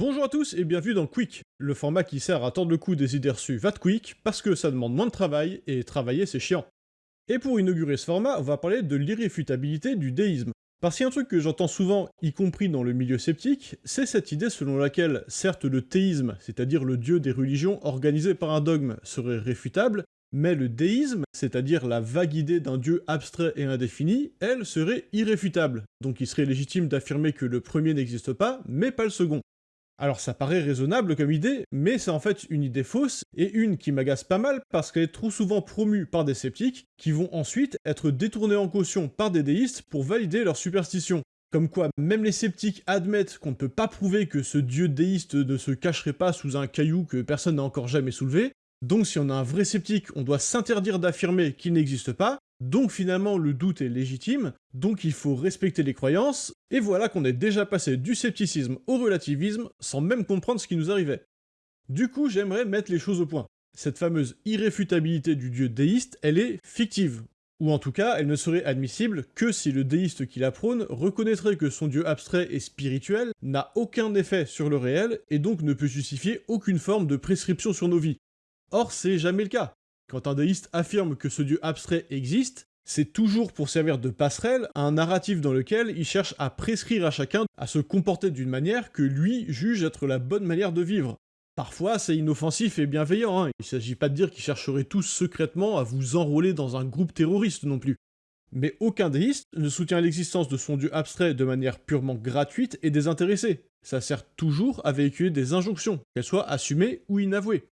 Bonjour à tous et bienvenue dans Quick, le format qui sert à tordre le cou des idées reçues va quick parce que ça demande moins de travail et travailler c'est chiant. Et pour inaugurer ce format, on va parler de l'irréfutabilité du déisme. Parce qu'il y a un truc que j'entends souvent, y compris dans le milieu sceptique, c'est cette idée selon laquelle, certes le théisme, c'est-à-dire le dieu des religions organisé par un dogme, serait réfutable, mais le déisme, c'est-à-dire la vague idée d'un dieu abstrait et indéfini, elle serait irréfutable. Donc il serait légitime d'affirmer que le premier n'existe pas, mais pas le second. Alors ça paraît raisonnable comme idée, mais c'est en fait une idée fausse, et une qui m'agace pas mal parce qu'elle est trop souvent promue par des sceptiques, qui vont ensuite être détournés en caution par des déistes pour valider leur superstition. Comme quoi, même les sceptiques admettent qu'on ne peut pas prouver que ce dieu déiste ne se cacherait pas sous un caillou que personne n'a encore jamais soulevé, donc si on a un vrai sceptique, on doit s'interdire d'affirmer qu'il n'existe pas, donc finalement le doute est légitime, donc il faut respecter les croyances, et voilà qu'on est déjà passé du scepticisme au relativisme sans même comprendre ce qui nous arrivait. Du coup j'aimerais mettre les choses au point. Cette fameuse irréfutabilité du dieu déiste, elle est fictive. Ou en tout cas, elle ne serait admissible que si le déiste qui la prône reconnaîtrait que son dieu abstrait et spirituel n'a aucun effet sur le réel et donc ne peut justifier aucune forme de prescription sur nos vies. Or, c'est jamais le cas. Quand un déiste affirme que ce dieu abstrait existe, c'est toujours pour servir de passerelle à un narratif dans lequel il cherche à prescrire à chacun à se comporter d'une manière que lui juge être la bonne manière de vivre. Parfois, c'est inoffensif et bienveillant, hein. il s'agit pas de dire qu'il chercherait tous secrètement à vous enrôler dans un groupe terroriste non plus. Mais aucun déiste ne soutient l'existence de son dieu abstrait de manière purement gratuite et désintéressée. Ça sert toujours à véhiculer des injonctions, qu'elles soient assumées ou inavouées.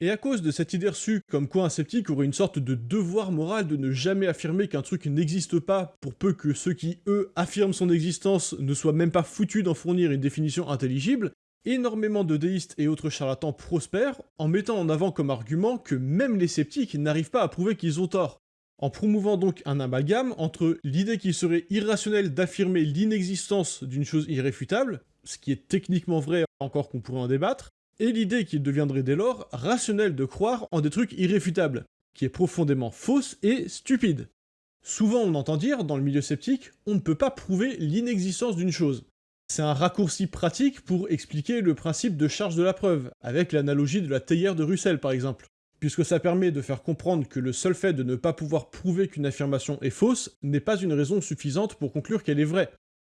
Et à cause de cette idée reçue comme quoi un sceptique aurait une sorte de devoir moral de ne jamais affirmer qu'un truc n'existe pas, pour peu que ceux qui, eux, affirment son existence ne soient même pas foutus d'en fournir une définition intelligible, énormément de déistes et autres charlatans prospèrent en mettant en avant comme argument que même les sceptiques n'arrivent pas à prouver qu'ils ont tort. En promouvant donc un amalgame entre l'idée qu'il serait irrationnel d'affirmer l'inexistence d'une chose irréfutable, ce qui est techniquement vrai encore qu'on pourrait en débattre, et l'idée qu'il deviendrait dès lors rationnel de croire en des trucs irréfutables, qui est profondément fausse et stupide. Souvent on entend dire, dans le milieu sceptique, on ne peut pas prouver l'inexistence d'une chose. C'est un raccourci pratique pour expliquer le principe de charge de la preuve, avec l'analogie de la théière de Russell par exemple, puisque ça permet de faire comprendre que le seul fait de ne pas pouvoir prouver qu'une affirmation est fausse n'est pas une raison suffisante pour conclure qu'elle est vraie.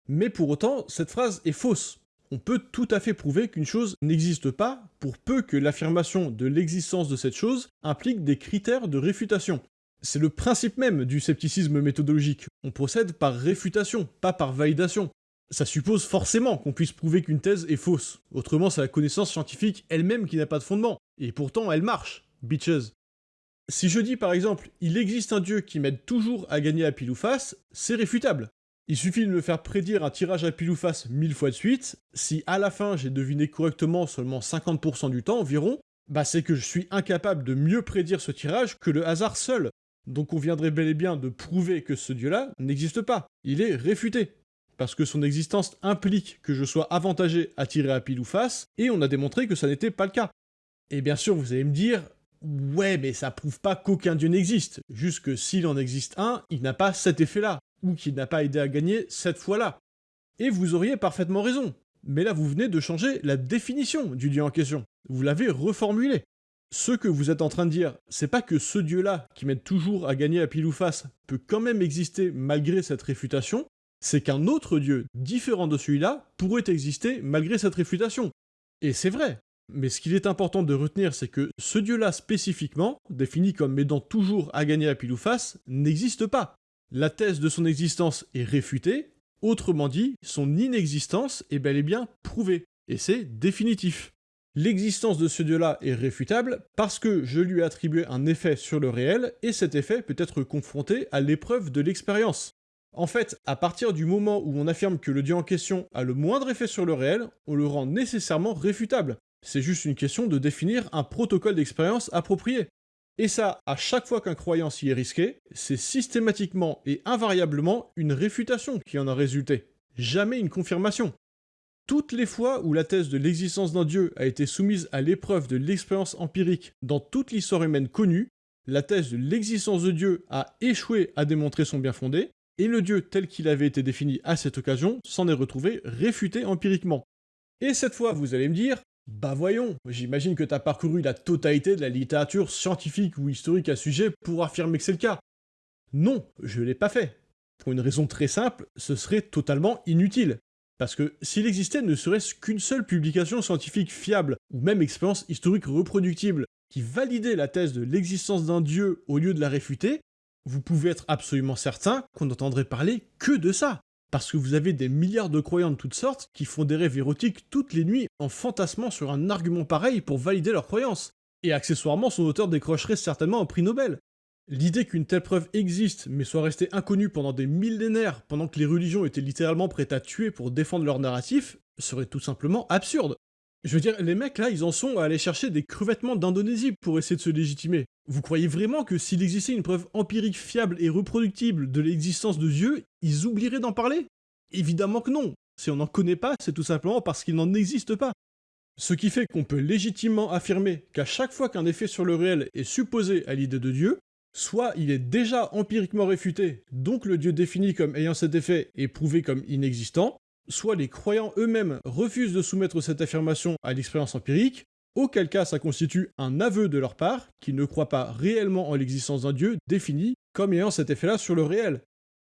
Mais pour autant, cette phrase est fausse, on peut tout à fait prouver qu'une chose n'existe pas pour peu que l'affirmation de l'existence de cette chose implique des critères de réfutation. C'est le principe même du scepticisme méthodologique. On procède par réfutation, pas par validation. Ça suppose forcément qu'on puisse prouver qu'une thèse est fausse. Autrement, c'est la connaissance scientifique elle-même qui n'a pas de fondement. Et pourtant, elle marche. Bitches. Si je dis par exemple, il existe un dieu qui m'aide toujours à gagner à pile ou face, c'est réfutable. Il suffit de me faire prédire un tirage à pile ou face mille fois de suite, si à la fin j'ai deviné correctement seulement 50% du temps environ, bah c'est que je suis incapable de mieux prédire ce tirage que le hasard seul. Donc on viendrait bel et bien de prouver que ce dieu-là n'existe pas, il est réfuté. Parce que son existence implique que je sois avantagé à tirer à pile ou face, et on a démontré que ça n'était pas le cas. Et bien sûr vous allez me dire, ouais mais ça prouve pas qu'aucun dieu n'existe, juste que s'il en existe un, il n'a pas cet effet-là ou qui n'a pas aidé à gagner cette fois-là. Et vous auriez parfaitement raison. Mais là, vous venez de changer la définition du dieu en question. Vous l'avez reformulé. Ce que vous êtes en train de dire, c'est pas que ce dieu-là, qui m'aide toujours à gagner à pile ou face, peut quand même exister malgré cette réfutation, c'est qu'un autre dieu, différent de celui-là, pourrait exister malgré cette réfutation. Et c'est vrai. Mais ce qu'il est important de retenir, c'est que ce dieu-là spécifiquement, défini comme m'aidant toujours à gagner à pile ou face, n'existe pas la thèse de son existence est réfutée, autrement dit, son inexistence est bel et bien prouvée, et c'est définitif. L'existence de ce dieu-là est réfutable parce que je lui ai attribué un effet sur le réel, et cet effet peut être confronté à l'épreuve de l'expérience. En fait, à partir du moment où on affirme que le dieu en question a le moindre effet sur le réel, on le rend nécessairement réfutable. C'est juste une question de définir un protocole d'expérience approprié. Et ça, à chaque fois qu'un croyant s'y est risqué, c'est systématiquement et invariablement une réfutation qui en a résulté, jamais une confirmation. Toutes les fois où la thèse de l'existence d'un dieu a été soumise à l'épreuve de l'expérience empirique dans toute l'histoire humaine connue, la thèse de l'existence de Dieu a échoué à démontrer son bien fondé, et le Dieu tel qu'il avait été défini à cette occasion s'en est retrouvé réfuté empiriquement. Et cette fois, vous allez me dire, bah voyons, j'imagine que t'as parcouru la totalité de la littérature scientifique ou historique à sujet pour affirmer que c'est le cas. Non, je l'ai pas fait. Pour une raison très simple, ce serait totalement inutile. Parce que s'il existait ne serait-ce qu'une seule publication scientifique fiable, ou même expérience historique reproductible, qui validait la thèse de l'existence d'un dieu au lieu de la réfuter, vous pouvez être absolument certain qu'on n'entendrait parler que de ça. Parce que vous avez des milliards de croyants de toutes sortes qui font des rêves érotiques toutes les nuits en fantasmant sur un argument pareil pour valider leurs croyances. Et accessoirement, son auteur décrocherait certainement un prix Nobel. L'idée qu'une telle preuve existe, mais soit restée inconnue pendant des millénaires, pendant que les religions étaient littéralement prêtes à tuer pour défendre leur narratif, serait tout simplement absurde. Je veux dire, les mecs là, ils en sont à aller chercher des crevettements d'Indonésie pour essayer de se légitimer. Vous croyez vraiment que s'il existait une preuve empirique fiable et reproductible de l'existence de Dieu, ils oublieraient d'en parler? Évidemment que non. Si on n'en connaît pas, c'est tout simplement parce qu'il n'en existe pas. Ce qui fait qu'on peut légitimement affirmer qu'à chaque fois qu'un effet sur le réel est supposé à l'idée de Dieu, soit il est déjà empiriquement réfuté, donc le Dieu défini comme ayant cet effet est prouvé comme inexistant, soit les croyants eux-mêmes refusent de soumettre cette affirmation à l'expérience empirique, auquel cas ça constitue un aveu de leur part qu'ils ne croient pas réellement en l'existence d'un Dieu défini comme ayant cet effet-là sur le réel.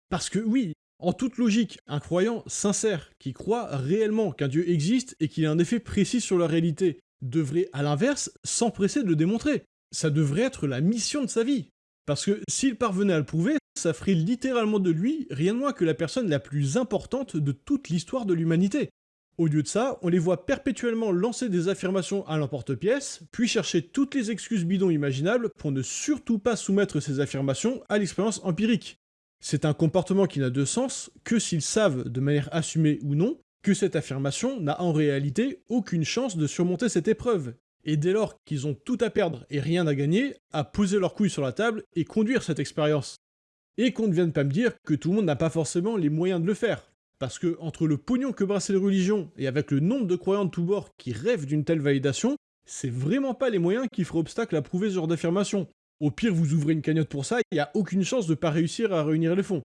Parce que oui, en toute logique, un croyant sincère qui croit réellement qu'un Dieu existe et qu'il a un effet précis sur la réalité devrait, à l'inverse, s'empresser de le démontrer. Ça devrait être la mission de sa vie. Parce que s'il parvenait à le prouver, ça littéralement de lui rien de moins que la personne la plus importante de toute l'histoire de l'humanité. Au lieu de ça, on les voit perpétuellement lancer des affirmations à l'emporte-pièce, puis chercher toutes les excuses bidons imaginables pour ne surtout pas soumettre ces affirmations à l'expérience empirique. C'est un comportement qui n'a de sens que s'ils savent, de manière assumée ou non, que cette affirmation n'a en réalité aucune chance de surmonter cette épreuve, et dès lors qu'ils ont tout à perdre et rien à gagner, à poser leurs couilles sur la table et conduire cette expérience. Et qu'on ne vienne pas me dire que tout le monde n'a pas forcément les moyens de le faire. Parce que entre le pognon que brassent les religions et avec le nombre de croyants de tous bords qui rêvent d'une telle validation, c'est vraiment pas les moyens qui feraient obstacle à prouver ce genre d'affirmation. Au pire, vous ouvrez une cagnotte pour ça, il n'y a aucune chance de pas réussir à réunir les fonds.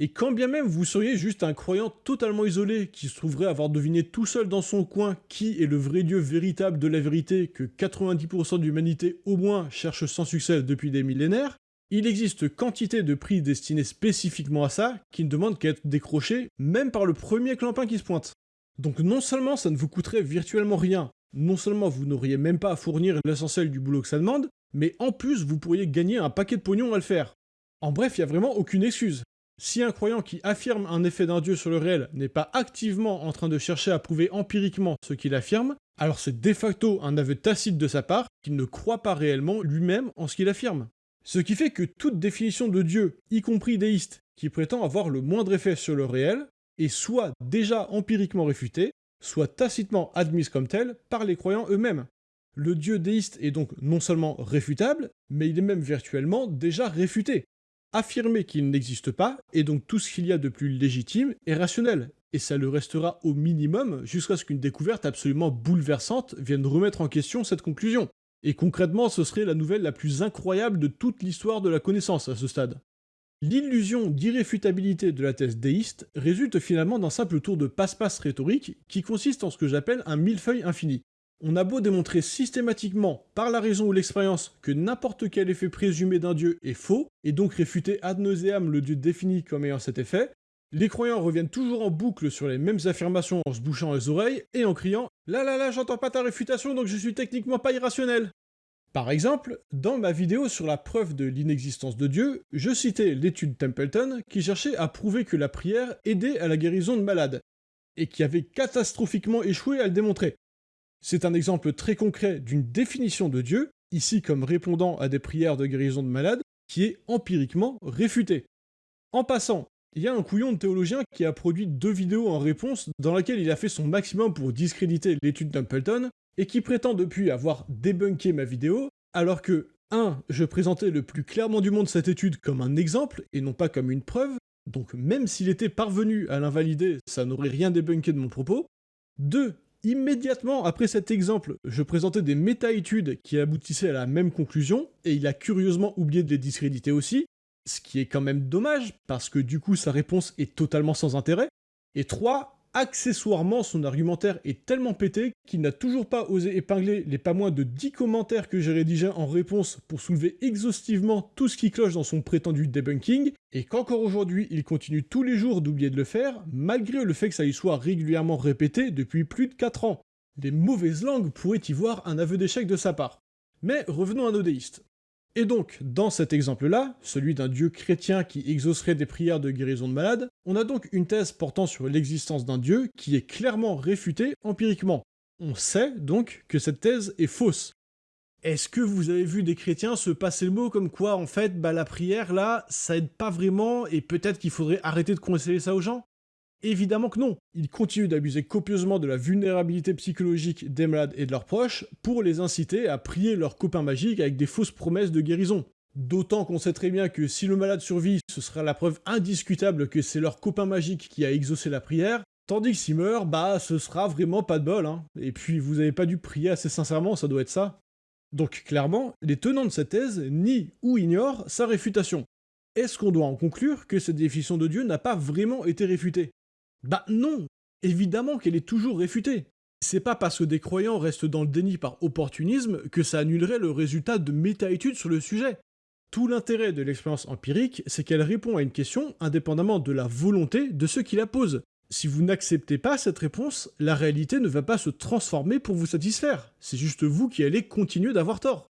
Et quand bien même vous seriez juste un croyant totalement isolé qui se trouverait avoir deviné tout seul dans son coin qui est le vrai Dieu véritable de la vérité que 90% de l'humanité au moins cherche sans succès depuis des millénaires, il existe quantité de prix destinés spécifiquement à ça qui ne demandent qu'à être décrochés même par le premier clampin qui se pointe. Donc non seulement ça ne vous coûterait virtuellement rien, non seulement vous n'auriez même pas à fournir l'essentiel du boulot que ça demande, mais en plus vous pourriez gagner un paquet de pognon à le faire. En bref, il n'y a vraiment aucune excuse. Si un croyant qui affirme un effet d'un dieu sur le réel n'est pas activement en train de chercher à prouver empiriquement ce qu'il affirme, alors c'est de facto un aveu tacite de sa part qu'il ne croit pas réellement lui-même en ce qu'il affirme. Ce qui fait que toute définition de Dieu, y compris déiste, qui prétend avoir le moindre effet sur le réel, est soit déjà empiriquement réfutée, soit tacitement admise comme telle par les croyants eux-mêmes. Le Dieu déiste est donc non seulement réfutable, mais il est même virtuellement déjà réfuté affirmer qu'il n'existe pas est donc tout ce qu'il y a de plus légitime et rationnel, et ça le restera au minimum jusqu'à ce qu'une découverte absolument bouleversante vienne remettre en question cette conclusion. Et concrètement, ce serait la nouvelle la plus incroyable de toute l'histoire de la connaissance à ce stade. L'illusion d'irréfutabilité de la thèse déiste résulte finalement d'un simple tour de passe-passe rhétorique qui consiste en ce que j'appelle un millefeuille infini. On a beau démontrer systématiquement, par la raison ou l'expérience, que n'importe quel effet présumé d'un dieu est faux, et donc réfuter ad nauseam le dieu défini comme ayant cet effet, les croyants reviennent toujours en boucle sur les mêmes affirmations en se bouchant les oreilles et en criant « Là là là, j'entends pas ta réfutation donc je suis techniquement pas irrationnel !» Par exemple, dans ma vidéo sur la preuve de l'inexistence de Dieu, je citais l'étude Templeton qui cherchait à prouver que la prière aidait à la guérison de malades, et qui avait catastrophiquement échoué à le démontrer. C'est un exemple très concret d'une définition de Dieu, ici comme répondant à des prières de guérison de malades, qui est empiriquement réfutée. En passant, il y a un couillon de théologien qui a produit deux vidéos en réponse dans laquelle il a fait son maximum pour discréditer l'étude d'Ampleton, et qui prétend depuis avoir débunké ma vidéo, alors que 1. Je présentais le plus clairement du monde cette étude comme un exemple, et non pas comme une preuve, donc même s'il était parvenu à l'invalider, ça n'aurait rien débunké de mon propos. 2. Immédiatement après cet exemple, je présentais des méta-études qui aboutissaient à la même conclusion, et il a curieusement oublié de les discréditer aussi, ce qui est quand même dommage, parce que du coup sa réponse est totalement sans intérêt. Et 3. accessoirement, son argumentaire est tellement pété qu'il n'a toujours pas osé épingler les pas moins de 10 commentaires que j'ai rédigés en réponse pour soulever exhaustivement tout ce qui cloche dans son prétendu debunking, et qu'encore aujourd'hui il continue tous les jours d'oublier de le faire, malgré le fait que ça y soit régulièrement répété depuis plus de 4 ans. Les mauvaises langues pourraient y voir un aveu d'échec de sa part. Mais revenons à nos déistes. Et donc, dans cet exemple-là, celui d'un dieu chrétien qui exaucerait des prières de guérison de malades, on a donc une thèse portant sur l'existence d'un dieu qui est clairement réfutée empiriquement. On sait donc que cette thèse est fausse. Est-ce que vous avez vu des chrétiens se passer le mot comme quoi, en fait, bah, la prière, là, ça aide pas vraiment et peut-être qu'il faudrait arrêter de conseiller ça aux gens? Évidemment que non. Ils continuent d'abuser copieusement de la vulnérabilité psychologique des malades et de leurs proches pour les inciter à prier leurs copains magiques avec des fausses promesses de guérison. D'autant qu'on sait très bien que si le malade survit, ce sera la preuve indiscutable que c'est leur copain magique qui a exaucé la prière, tandis que s'il meurt, bah ce sera vraiment pas de bol, hein. Et puis vous avez pas dû prier assez sincèrement, ça doit être ça. Donc clairement, les tenants de cette thèse nient ou ignorent sa réfutation. Est-ce qu'on doit en conclure que cette définition de Dieu n'a pas vraiment été réfutée? Bah non Évidemment qu'elle est toujours réfutée. C'est pas parce que des croyants restent dans le déni par opportunisme que ça annulerait le résultat de méta-études sur le sujet. Tout l'intérêt de l'expérience empirique, c'est qu'elle répond à une question indépendamment de la volonté de ceux qui la posent. Si vous n'acceptez pas cette réponse, la réalité ne va pas se transformer pour vous satisfaire. C'est juste vous qui allez continuer d'avoir tort.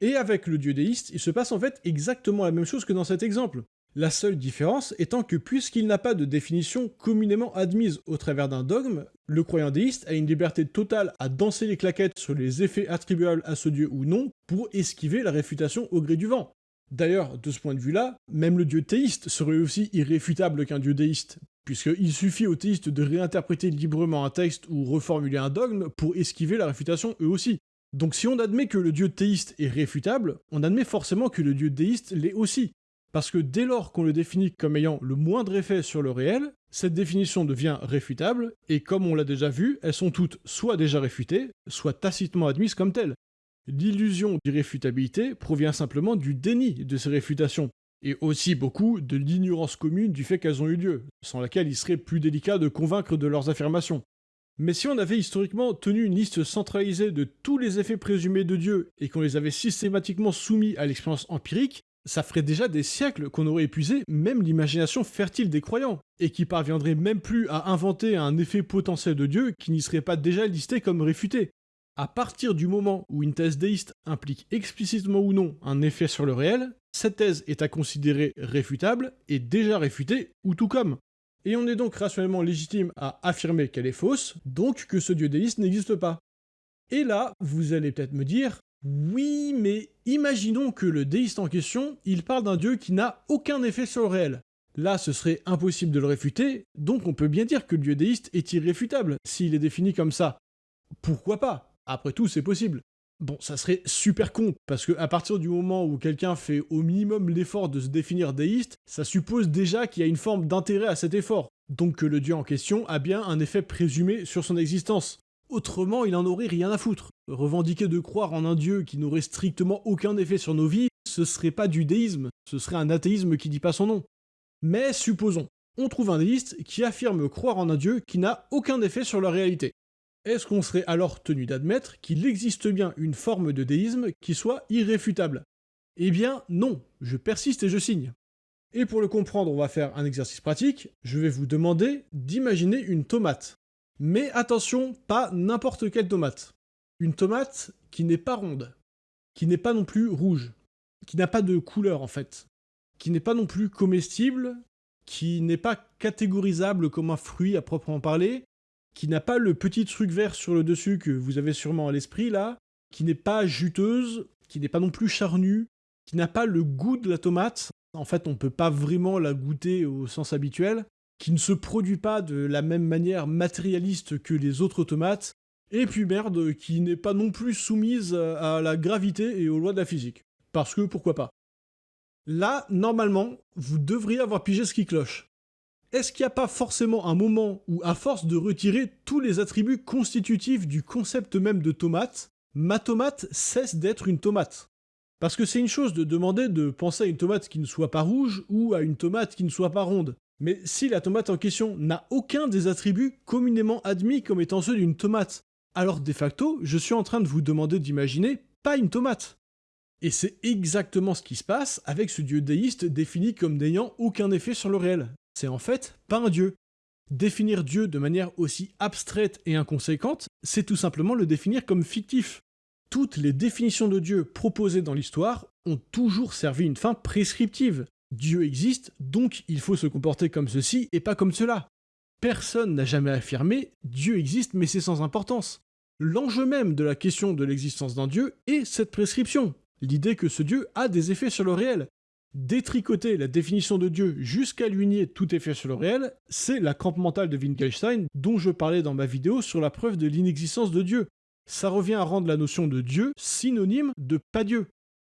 Et avec le dieu déiste, il se passe en fait exactement la même chose que dans cet exemple. La seule différence étant que puisqu'il n'a pas de définition communément admise au travers d'un dogme, le croyant déiste a une liberté totale à danser les claquettes sur les effets attribuables à ce dieu ou non pour esquiver la réfutation au gré du vent. D'ailleurs, de ce point de vue-là, même le dieu théiste serait aussi irréfutable qu'un dieu déiste, puisqu'il suffit aux théistes de réinterpréter librement un texte ou reformuler un dogme pour esquiver la réfutation eux aussi. Donc si on admet que le dieu théiste est réfutable, on admet forcément que le dieu déiste l'est aussi. Parce que dès lors qu'on le définit comme ayant le moindre effet sur le réel, cette définition devient réfutable, et comme on l'a déjà vu, elles sont toutes soit déjà réfutées, soit tacitement admises comme telles. L'illusion d'irréfutabilité provient simplement du déni de ces réfutations, et aussi beaucoup de l'ignorance commune du fait qu'elles ont eu lieu, sans laquelle il serait plus délicat de convaincre de leurs affirmations. Mais si on avait historiquement tenu une liste centralisée de tous les effets présumés de Dieu et qu'on les avait systématiquement soumis à l'expérience empirique, ça ferait déjà des siècles qu'on aurait épuisé même l'imagination fertile des croyants, et qui parviendrait même plus à inventer un effet potentiel de Dieu qui n'y serait pas déjà listé comme réfuté. À partir du moment où une thèse déiste implique explicitement ou non un effet sur le réel, cette thèse est à considérer réfutable et déjà réfutée ou tout comme. Et on est donc rationnellement légitime à affirmer qu'elle est fausse, donc que ce dieu déiste n'existe pas. Et là, vous allez peut-être me dire, oui, mais imaginons que le déiste en question, il parle d'un dieu qui n'a aucun effet sur le réel. Là, ce serait impossible de le réfuter, donc on peut bien dire que le dieu déiste est irréfutable, s'il est défini comme ça. Pourquoi pas? Après tout, c'est possible. Bon, ça serait super con, parce que à partir du moment où quelqu'un fait au minimum l'effort de se définir déiste, ça suppose déjà qu'il y a une forme d'intérêt à cet effort, donc que le dieu en question a bien un effet présumé sur son existence. Autrement, il en aurait rien à foutre. Revendiquer de croire en un dieu qui n'aurait strictement aucun effet sur nos vies, ce serait pas du déisme, ce serait un athéisme qui dit pas son nom. Mais supposons, on trouve un déiste qui affirme croire en un dieu qui n'a aucun effet sur la réalité. Est-ce qu'on serait alors tenu d'admettre qu'il existe bien une forme de déisme qui soit irréfutable? Eh bien non, je persiste et je signe. Et pour le comprendre, on va faire un exercice pratique. Je vais vous demander d'imaginer une tomate. Mais attention, pas n'importe quelle tomate. Une tomate qui n'est pas ronde, qui n'est pas non plus rouge, qui n'a pas de couleur en fait, qui n'est pas non plus comestible, qui n'est pas catégorisable comme un fruit à proprement parler, qui n'a pas le petit truc vert sur le dessus que vous avez sûrement à l'esprit là, qui n'est pas juteuse, qui n'est pas non plus charnue, qui n'a pas le goût de la tomate. En fait, on ne peut pas vraiment la goûter au sens habituel qui ne se produit pas de la même manière matérialiste que les autres tomates, et puis merde, qui n'est pas non plus soumise à la gravité et aux lois de la physique. Parce que pourquoi pas. Là, normalement, vous devriez avoir pigé ce qui cloche. Est-ce qu'il n'y a pas forcément un moment où, à force de retirer tous les attributs constitutifs du concept même de tomate, ma tomate cesse d'être une tomate? Parce que c'est une chose de demander de penser à une tomate qui ne soit pas rouge ou à une tomate qui ne soit pas ronde. Mais si la tomate en question n'a aucun des attributs communément admis comme étant ceux d'une tomate, alors de facto, je suis en train de vous demander d'imaginer pas une tomate. Et c'est exactement ce qui se passe avec ce dieu déiste défini comme n'ayant aucun effet sur le réel. C'est en fait pas un dieu. Définir Dieu de manière aussi abstraite et inconséquente, c'est tout simplement le définir comme fictif. Toutes les définitions de Dieu proposées dans l'histoire ont toujours servi une fin prescriptive. Dieu existe, donc il faut se comporter comme ceci et pas comme cela. Personne n'a jamais affirmé Dieu existe mais c'est sans importance. L'enjeu même de la question de l'existence d'un Dieu est cette prescription, l'idée que ce Dieu a des effets sur le réel. Détricoter la définition de Dieu jusqu'à lui nier tout effet sur le réel, c'est la crampe mentale de Wittgenstein dont je parlais dans ma vidéo sur la preuve de l'inexistence de Dieu. Ça revient à rendre la notion de Dieu synonyme de pas Dieu.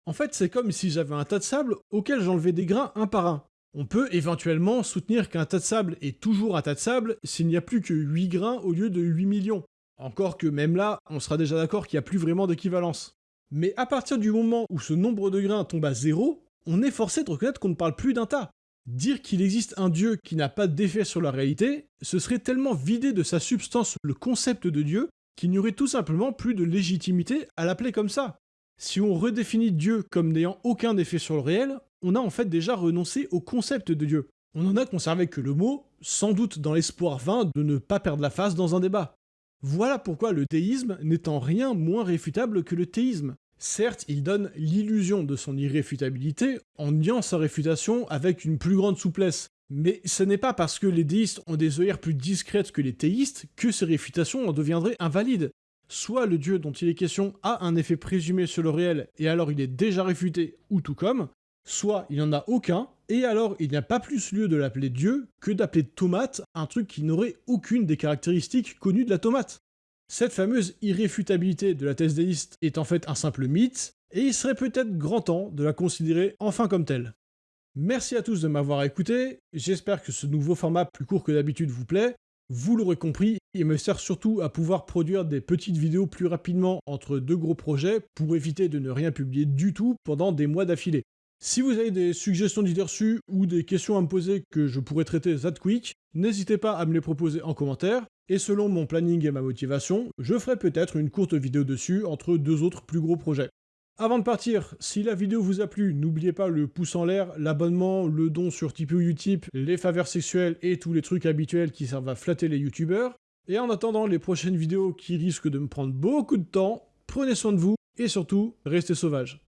En fait, c'est comme si j'avais un tas de sable auquel j'enlevais des grains un par un. On peut éventuellement soutenir qu'un tas de sable est toujours un tas de sable s'il n'y a plus que 8 grains au lieu de 8 millions. Encore que même là, on sera déjà d'accord qu'il n'y a plus vraiment d'équivalence. Mais à partir du moment où ce nombre de grains tombe à zéro, on est forcé de reconnaître qu'on ne parle plus d'un tas. Dire qu'il existe un Dieu qui n'a pas d'effet sur la réalité, ce serait tellement vider de sa substance le concept de Dieu qu'il n'y aurait tout simplement plus de légitimité à l'appeler comme ça. Si on redéfinit Dieu comme n'ayant aucun effet sur le réel, on a en fait déjà renoncé au concept de Dieu. On n'en a conservé que le mot, sans doute dans l'espoir vain de ne pas perdre la face dans un débat. Voilà pourquoi le théisme n'est en rien moins réfutable que le théisme. Certes, il donne l'illusion de son irréfutabilité en niant sa réfutation avec une plus grande souplesse. Mais ce n'est pas parce que les déistes ont des œillères plus discrètes que les théistes que ces réfutations en deviendraient invalides. Soit le dieu dont il est question a un effet présumé sur le réel et alors il est déjà réfuté ou tout comme, soit il n'y en a aucun et alors il n'y a pas plus lieu de l'appeler dieu que d'appeler tomate un truc qui n'aurait aucune des caractéristiques connues de la tomate. Cette fameuse irréfutabilité de la thèse déiste est en fait un simple mythe, et il serait peut-être grand temps de la considérer enfin comme telle. Merci à tous de m'avoir écouté, j'espère que ce nouveau format plus court que d'habitude vous plaît. Vous l'aurez compris, il me sert surtout à pouvoir produire des petites vidéos plus rapidement entre deux gros projets pour éviter de ne rien publier du tout pendant des mois d'affilée. Si vous avez des suggestions d'idées reçues ou des questions à me poser que je pourrais traiter that quick, n'hésitez pas à me les proposer en commentaire, et selon mon planning et ma motivation, je ferai peut-être une courte vidéo dessus entre deux autres plus gros projets. Avant de partir, si la vidéo vous a plu, n'oubliez pas le pouce en l'air, l'abonnement, le don sur Tipeee ou Utip, les faveurs sexuelles et tous les trucs habituels qui servent à flatter les youtubeurs. Et en attendant les prochaines vidéos qui risquent de me prendre beaucoup de temps, prenez soin de vous et surtout, restez sauvages.